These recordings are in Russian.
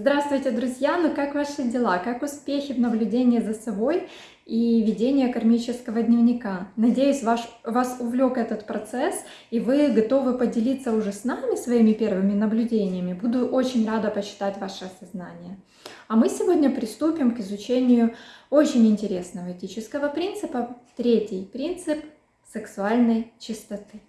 Здравствуйте, друзья! Ну как ваши дела? Как успехи в наблюдении за собой и ведении кармического дневника? Надеюсь, ваш, вас увлек этот процесс и вы готовы поделиться уже с нами своими первыми наблюдениями. Буду очень рада почитать ваше осознание. А мы сегодня приступим к изучению очень интересного этического принципа. Третий принцип сексуальной чистоты.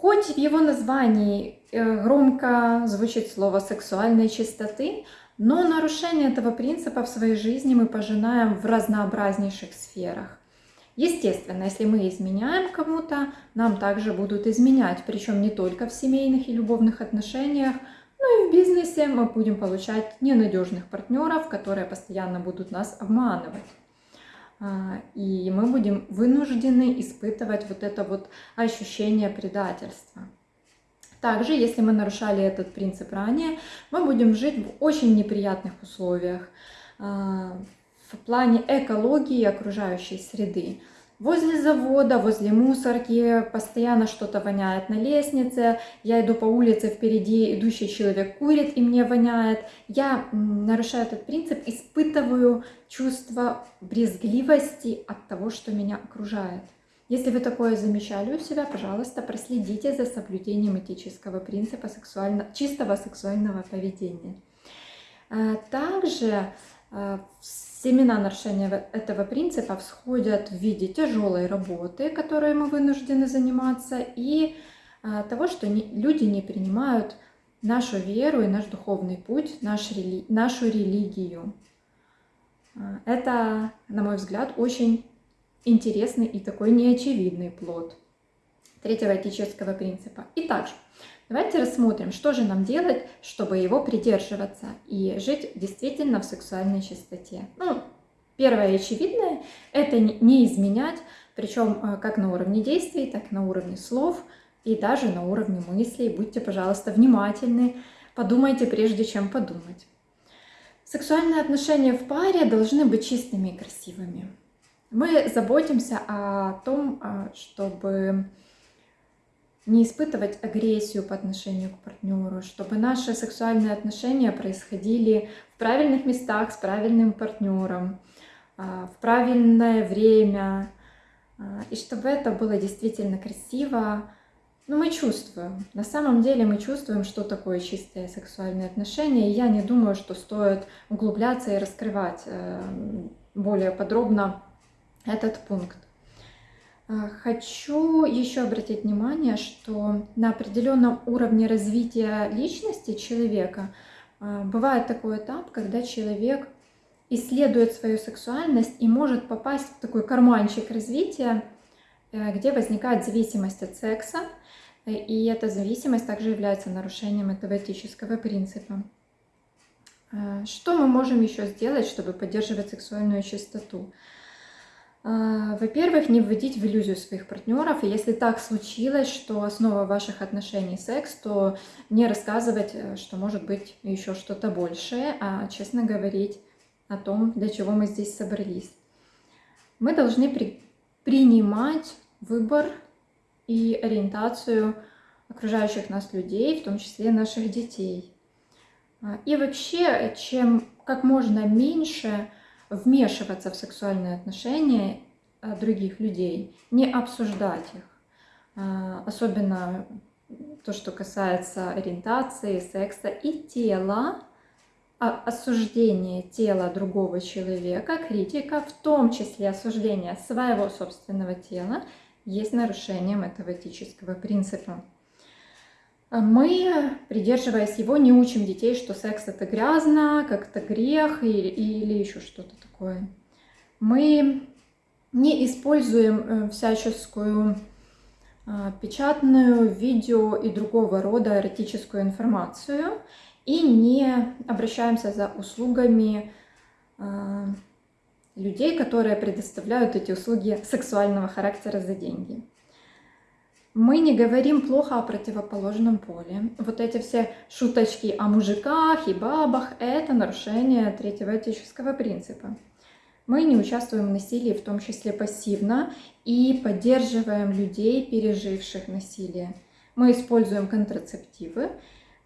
Хоть в его названии э, громко звучит слово сексуальной чистоты, но нарушение этого принципа в своей жизни мы пожинаем в разнообразнейших сферах. Естественно, если мы изменяем кому-то, нам также будут изменять, причем не только в семейных и любовных отношениях, но и в бизнесе мы будем получать ненадежных партнеров, которые постоянно будут нас обманывать. А, и мы будем вынуждены испытывать вот это вот ощущение предательства. Также, если мы нарушали этот принцип ранее, мы будем жить в очень неприятных условиях а, в плане экологии и окружающей среды возле завода, возле мусорки, постоянно что-то воняет на лестнице, я иду по улице, впереди идущий человек курит и мне воняет. Я нарушаю этот принцип, испытываю чувство брезгливости от того, что меня окружает. Если вы такое замечали у себя, пожалуйста, проследите за соблюдением этического принципа сексуально, чистого сексуального поведения. А, также семена нарушения этого принципа всходят в виде тяжелой работы, которой мы вынуждены заниматься, и а, того, что люди не принимают нашу веру и наш духовный путь, наш, нашу религию. Это, на мой взгляд, очень интересный и такой неочевидный плод третьего этического принципа. Итак, Давайте рассмотрим, что же нам делать, чтобы его придерживаться и жить действительно в сексуальной чистоте. Ну, первое очевидное – это не изменять, причем э, как на уровне действий, так и на уровне слов и даже на уровне мыслей. Будьте, пожалуйста, внимательны, подумайте прежде, чем подумать. Сексуальные отношения в паре должны быть чистыми и красивыми. Мы заботимся о том, э, чтобы не испытывать агрессию по отношению к партнеру, чтобы наши сексуальные отношения происходили в правильных местах с правильным партнером, а, в правильное время, а, и чтобы это было действительно красиво. Но ну, мы чувствуем, на самом деле мы чувствуем, что такое чистые сексуальные отношения, и я не думаю, что стоит углубляться и раскрывать э, более подробно этот пункт. А, хочу еще обратить внимание, что на определенном уровне развития личности человека а, бывает такой этап, когда человек исследует свою сексуальность и может попасть в такой карманчик развития, э, где возникает зависимость от секса, и эта зависимость также является нарушением этого этического принципа. А, что мы можем еще сделать, чтобы поддерживать сексуальную чистоту? А, во-первых, не вводить в иллюзию своих партнеров. И если так случилось, что основа ваших отношений секс, то не рассказывать, э, что может быть еще что-то большее, а честно говорить о том, для чего мы здесь собрались. Мы должны при принимать выбор и ориентацию окружающих нас людей, в том числе наших детей. А, и вообще, чем как можно меньше вмешиваться в сексуальные отношения э, других людей, не обсуждать их. А, особенно то, что касается ориентации, секса и тела, а осуждение тела другого человека, критика, в том числе осуждение своего собственного тела, есть нарушением этого этического принципа. Мы, придерживаясь его, не учим детей, что секс это грязно, как это грех или, или еще что-то такое. Мы не используем э, всяческую а, печатную, видео и другого рода эротическую информацию и не обращаемся за услугами а, людей, которые предоставляют эти услуги сексуального характера за деньги. Мы не говорим плохо о противоположном поле. Вот эти все шуточки о мужиках и бабах – это нарушение третьего этического принципа. Мы не участвуем в насилии, в том числе пассивно, и поддерживаем людей, переживших насилие. Мы используем контрацептивы,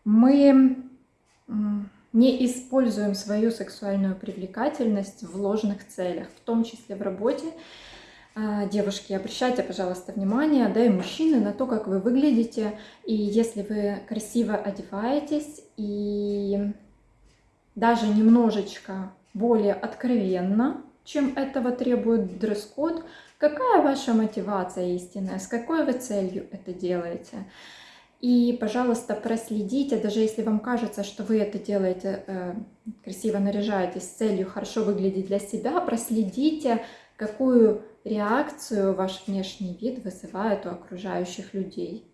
мы не используем свою сексуальную привлекательность в ложных целях, в том числе в работе. А, девушки, обращайте, пожалуйста, внимание, да и мужчины, на то, как вы выглядите. И если вы красиво одеваетесь и даже немножечко более откровенно, чем этого требует дресс-код, какая ваша мотивация истинная, с какой вы целью это делаете. И, пожалуйста, проследите, даже если вам кажется, что вы это делаете, э, красиво наряжаетесь с целью хорошо выглядеть для себя, проследите, какую реакцию ваш внешний вид вызывает у окружающих людей.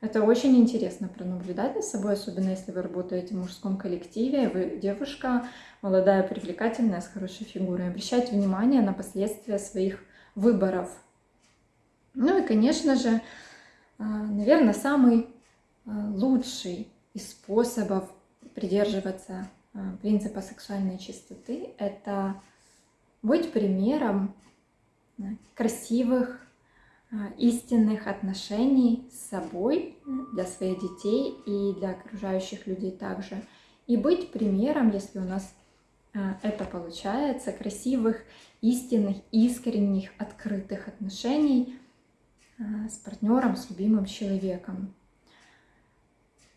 Это очень интересно пронаблюдать за собой, особенно если вы работаете в мужском коллективе, вы девушка, молодая, привлекательная, с хорошей фигурой. Обращайте внимание на последствия своих выборов. Ну и, конечно же, а, наверное, самый а, лучший из способов придерживаться а, принципа сексуальной чистоты – это быть примером красивых, истинных отношений с собой, для своих детей и для окружающих людей также. И быть примером, если у нас это получается, красивых, истинных, искренних, открытых отношений – Э, с партнером, с любимым человеком.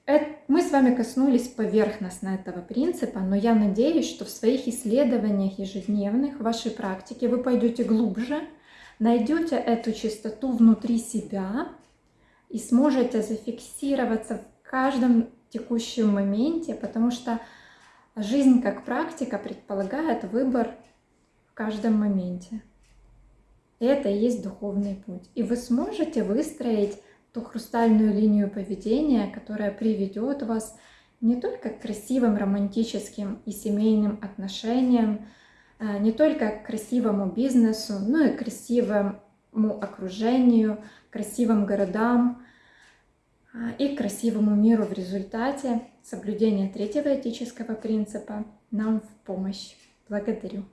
Мы с вами коснулись поверхностно этого принципа, но я надеюсь, что в своих исследованиях ежедневных, в вашей практике вы пойдете глубже, найдете эту чистоту внутри себя и сможете зафиксироваться в каждом текущем моменте, потому что жизнь как практика предполагает выбор в каждом моменте. Это и есть духовный путь. И вы сможете выстроить ту хрустальную линию поведения, которая приведет вас не только к красивым романтическим и семейным отношениям, а, не только к красивому бизнесу, но и к красивому окружению, красивым городам а, и к красивому миру в результате соблюдения третьего этического принципа нам в помощь. Благодарю.